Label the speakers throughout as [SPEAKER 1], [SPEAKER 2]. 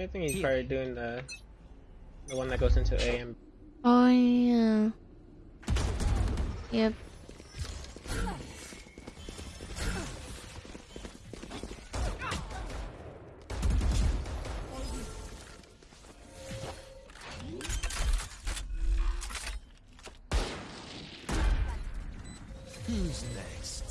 [SPEAKER 1] I think he's probably doing the the one that goes into A and
[SPEAKER 2] Oh yeah. Yep.
[SPEAKER 3] Who's next?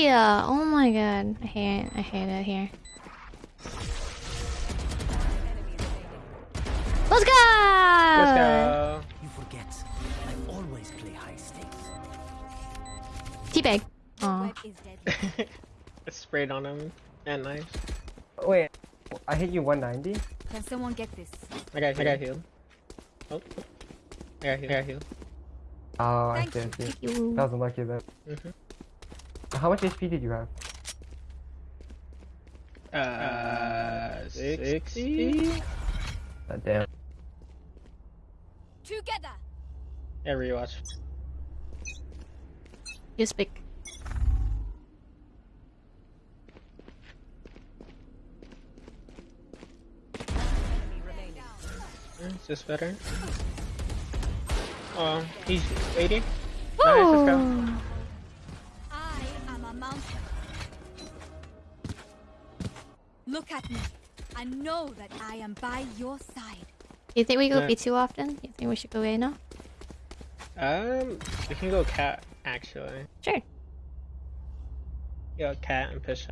[SPEAKER 2] Why? Oh my god. I hate I hate it here. Let's go!
[SPEAKER 1] Let's go.
[SPEAKER 3] You forget. I always play high stakes.
[SPEAKER 2] Teabag. Aw.
[SPEAKER 4] Web is dead.
[SPEAKER 1] It's sprayed on him and nice.
[SPEAKER 5] Wait, I hit you 190?
[SPEAKER 4] Can someone get this?
[SPEAKER 1] I got I got healed. Oh, oh. I got healed. I got healed.
[SPEAKER 5] Oh, I
[SPEAKER 4] Thank
[SPEAKER 5] see, I
[SPEAKER 4] you.
[SPEAKER 5] see.
[SPEAKER 2] Thank you.
[SPEAKER 5] That was unlucky then.
[SPEAKER 1] Mhm.
[SPEAKER 5] How much HP did you have?
[SPEAKER 1] Uh, sixty.
[SPEAKER 5] Uh, damn.
[SPEAKER 4] Together.
[SPEAKER 1] Yeah, rewatch.
[SPEAKER 2] You speak.
[SPEAKER 1] Is this better? Oh, he's 80. Nice, let's go.
[SPEAKER 4] Look at me I know that I am by your side.
[SPEAKER 2] You think we go
[SPEAKER 1] Yeah.
[SPEAKER 2] B too often? You think we should go A now?
[SPEAKER 1] Um, we can go cat actually.
[SPEAKER 2] Sure.
[SPEAKER 1] Go cat and push.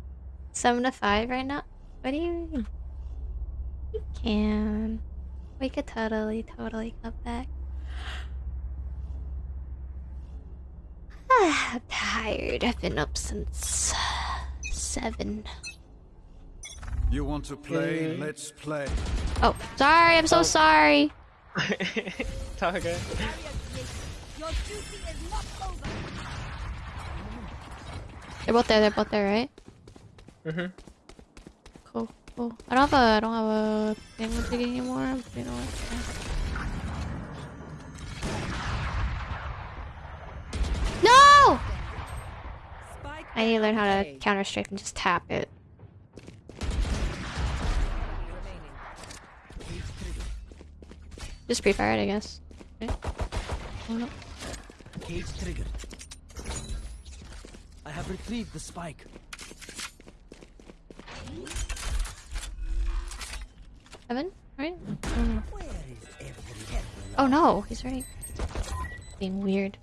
[SPEAKER 2] Seven to five right now? What do you mean? We can. We could totally, totally come back. I'm tired. I've been up since seven.
[SPEAKER 6] You want to play?
[SPEAKER 1] Mm.
[SPEAKER 6] Let's play.
[SPEAKER 2] Oh, sorry. I'm so
[SPEAKER 1] Oh.
[SPEAKER 2] sorry.
[SPEAKER 1] it's all good.
[SPEAKER 4] Your duty is not over.
[SPEAKER 2] They're both there. They're both there, right?
[SPEAKER 1] Mhm.
[SPEAKER 2] Cool. Cool. I don't have a. I don't have a thing with it anymore. You know what? No! I need to learn how to counter strike and just tap it. Just pre-fire it, I guess. Okay. Oh, no.
[SPEAKER 3] Cage triggered. I have retrieved the spike.
[SPEAKER 2] Evan, right? Oh no.
[SPEAKER 3] Where is every head?
[SPEAKER 2] Oh no, he's right. Being weird.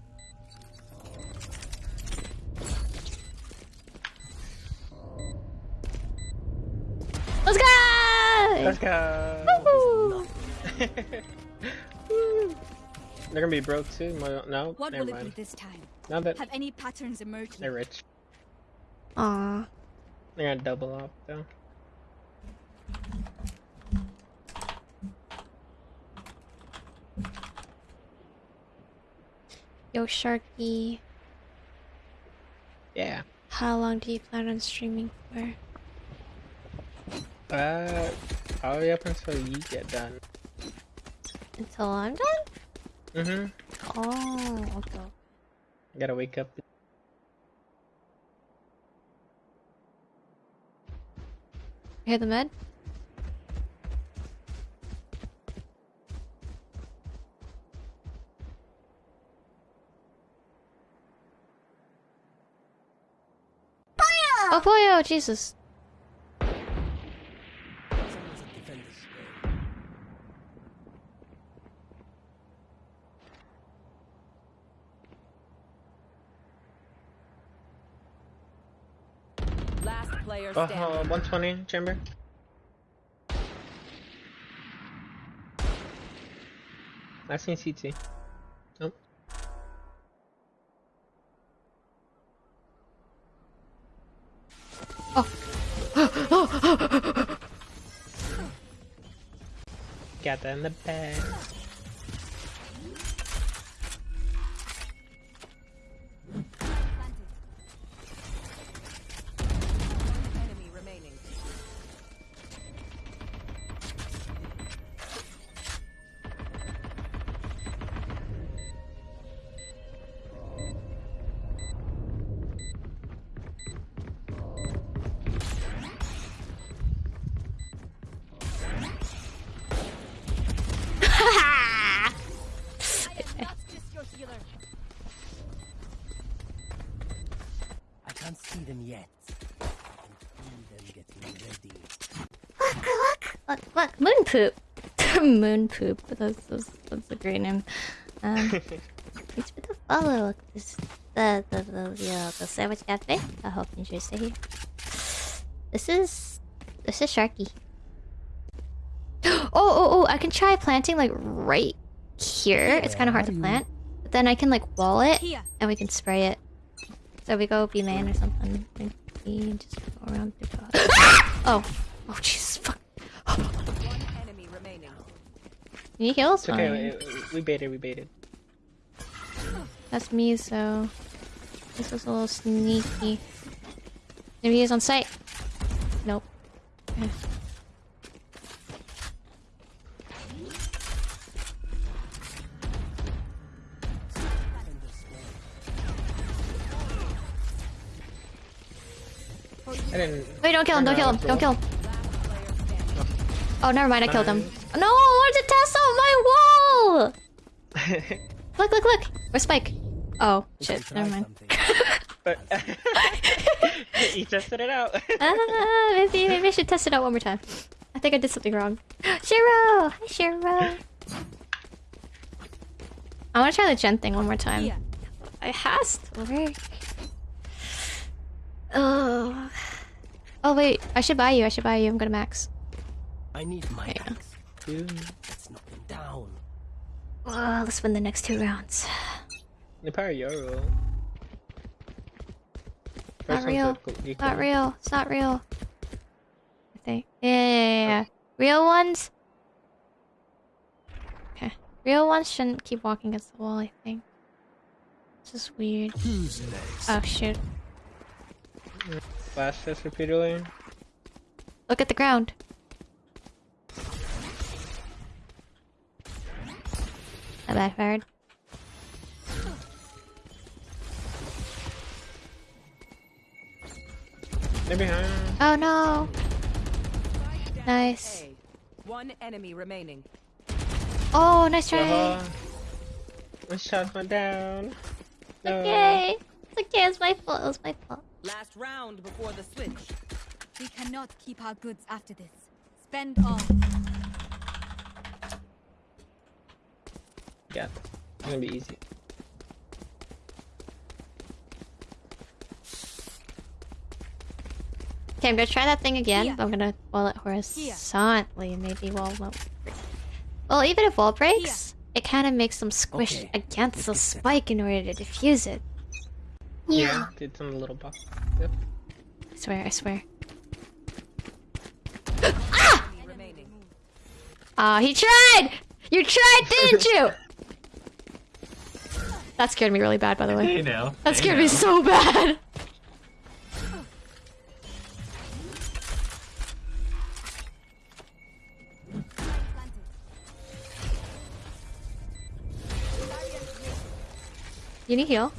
[SPEAKER 2] Let's go!
[SPEAKER 1] Let's go.
[SPEAKER 2] Woo!
[SPEAKER 1] They're gonna be broke too. Mo- No,
[SPEAKER 4] What
[SPEAKER 1] never
[SPEAKER 4] will it be this time?
[SPEAKER 1] Now that
[SPEAKER 4] Have any patterns emerged?
[SPEAKER 1] they're rich,
[SPEAKER 2] Ah.
[SPEAKER 1] they're gonna double up though.
[SPEAKER 2] Yo, Sharky.
[SPEAKER 1] Yeah.
[SPEAKER 2] How long do you plan on streaming for?
[SPEAKER 1] Uh, probably up until you get done.
[SPEAKER 2] Until I'm done?
[SPEAKER 1] Mhm.
[SPEAKER 2] Oh, okay.
[SPEAKER 1] I gotta wake up.
[SPEAKER 2] You hear the med? Oh, Pollo! Jesus.
[SPEAKER 3] Someone's a defender.
[SPEAKER 7] Last player
[SPEAKER 1] Oh,
[SPEAKER 7] standing.
[SPEAKER 1] uh, 120 chamber. I seen CT. Nope. Got that in the bag.
[SPEAKER 2] Poop. Moon poop. That's, that's that's a great name. Um, thanks for the follow. This the the the the, uh, the sandwich cafe. I hope you enjoy stay here. This is this is Sharky. Oh oh oh! I can try planting like right here. It's kind of hard to plant, but then I can like wall it
[SPEAKER 4] Here.
[SPEAKER 2] and we can spray it. So we go be man or something. Maybe just go around the dog. oh, oh Jesus! Fuck.
[SPEAKER 7] One enemy remaining.
[SPEAKER 2] You heals?
[SPEAKER 1] It's okay. We, we baited. We baited.
[SPEAKER 2] That's me, so this was a little sneaky. Maybe he's on site. Nope. Okay.
[SPEAKER 1] I didn't.
[SPEAKER 2] Wait, don't kill him! Don't kill him! Don't kill him! Oh, never mind. I killed him. No, I wanted to test out my wall. Look! Look! Look! Where's Spike? Oh
[SPEAKER 3] We
[SPEAKER 2] shit! Never mind.
[SPEAKER 1] but you tested it out.
[SPEAKER 2] Ah, maybe maybe I should test it out one more time. I think I did something wrong. Shiro! Hi, Shiro! I want to try the gen thing one more time.
[SPEAKER 4] Here.
[SPEAKER 2] It has to work. Oh. Oh wait, I should buy you. I should buy you. I'm gonna max.
[SPEAKER 3] I need my
[SPEAKER 2] Yeah.
[SPEAKER 3] Axe. Let's knock them down.
[SPEAKER 2] Oh, let's win the next two rounds.
[SPEAKER 1] the power Euro.
[SPEAKER 2] Not real. Not real. It's not real. I think. Yeah, yeah, yeah, yeah. Oh. Real ones. Okay. Real ones shouldn't keep walking against the wall. I think. This is weird.
[SPEAKER 3] Who's next?
[SPEAKER 2] Oh shoot!
[SPEAKER 1] Flash this repeatedly.
[SPEAKER 2] Look at the ground. Backfired.
[SPEAKER 1] They're behind.
[SPEAKER 2] Oh no! Nice.
[SPEAKER 7] One enemy remaining.
[SPEAKER 2] Oh, nice try.
[SPEAKER 1] Uh, my shots went down. No.
[SPEAKER 2] Okay. It's okay. It's my fault. It was my fault.
[SPEAKER 7] Last round before the switch.
[SPEAKER 4] We cannot keep our goods after this. Spend all.
[SPEAKER 1] Yeah. It's gonna be easy.
[SPEAKER 2] Okay, I'm gonna try that thing again,
[SPEAKER 4] Here.
[SPEAKER 2] but I'm gonna wall it horizontally. Maybe wall won't break. Well, even if wall breaks, it kind of makes them squish
[SPEAKER 3] Okay,
[SPEAKER 2] against the spike in order to defuse it.
[SPEAKER 1] Yeah. Did some little box. Yep.
[SPEAKER 2] I swear, I swear.
[SPEAKER 7] Enemy remaining.
[SPEAKER 2] Ah, he tried! You tried, didn't you? That scared me really bad, by the way.
[SPEAKER 8] Hey now.
[SPEAKER 2] That
[SPEAKER 8] Hey
[SPEAKER 2] scared me so bad. You need heal.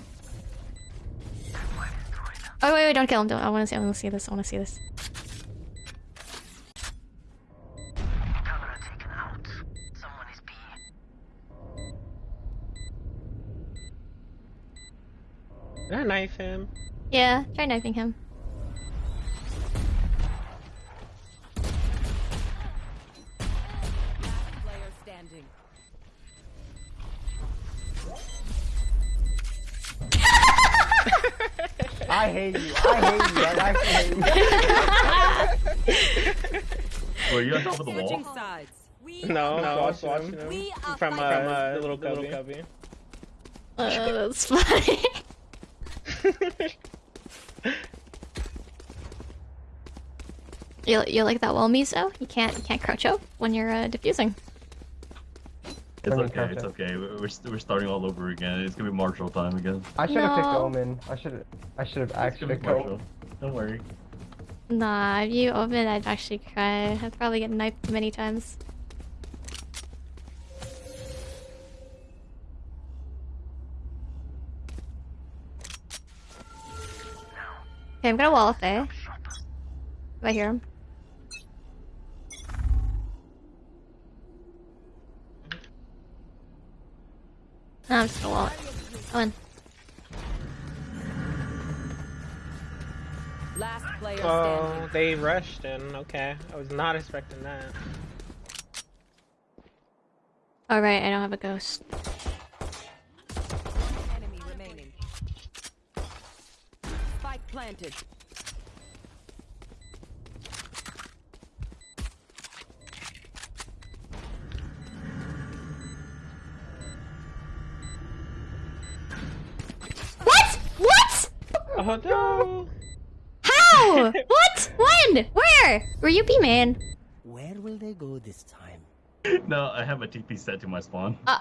[SPEAKER 2] Oh wait, wait, don't kill him. Don't. I want to see. I want to see this. I want to see this.
[SPEAKER 1] Him?
[SPEAKER 2] Yeah, try knifing him.
[SPEAKER 5] I hate you. I hate you. I actually hate you.
[SPEAKER 8] Were you on top of the wall?
[SPEAKER 1] No, no, I was watching him. From, uh, from uh, the little cubby. cubby.
[SPEAKER 2] Uh, that's funny. you you like that wall, Miso? You can't you can't crouch up when you're uh, diffusing.
[SPEAKER 8] It's okay,
[SPEAKER 5] it
[SPEAKER 8] it's okay. We're, we're we're starting all over again. It's gonna be Marshal time again.
[SPEAKER 5] I should have picked Omen. I should. I should have actually
[SPEAKER 8] gonna
[SPEAKER 5] picked Omen.
[SPEAKER 8] Marshal. Don't worry.
[SPEAKER 2] Nah, if you open, I'd actually cry. I'd probably get knifed many times. Okay, I'm gonna wall if they. If I hear him. No, I'm just gonna wall it. Come in.
[SPEAKER 7] Last player
[SPEAKER 1] Oh,
[SPEAKER 7] standing.
[SPEAKER 1] they rushed in. Okay, I was not expecting that.
[SPEAKER 2] Alright, I don't have a ghost.
[SPEAKER 7] Enemy remaining. Spike planted.
[SPEAKER 2] What? What?
[SPEAKER 1] Oh no!
[SPEAKER 2] How? what? When? Where? Were you B main?
[SPEAKER 3] Where will they go this time?
[SPEAKER 8] No, I have a TP set to my spawn.
[SPEAKER 2] Uh.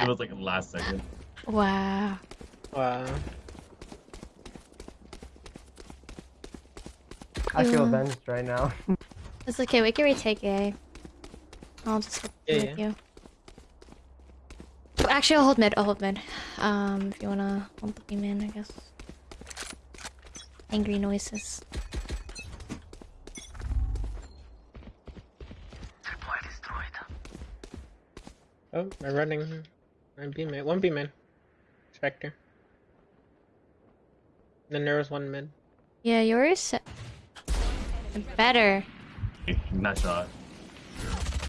[SPEAKER 8] It was like last second.
[SPEAKER 2] Wow.
[SPEAKER 1] Wow.
[SPEAKER 5] I feel
[SPEAKER 2] Yeah.
[SPEAKER 5] avenged right now.
[SPEAKER 2] It's okay, we can retake A. I'll just hit
[SPEAKER 1] Yeah,
[SPEAKER 2] with you. Oh, Actually, I'll hold mid. I'll hold mid. Um, if you wanna hold the B main, I guess. Angry noises.
[SPEAKER 1] Oh, they're running. I'm B main. One B main. Spectre. Then there was one mid.
[SPEAKER 2] Yeah, yours better.
[SPEAKER 8] Nice shot.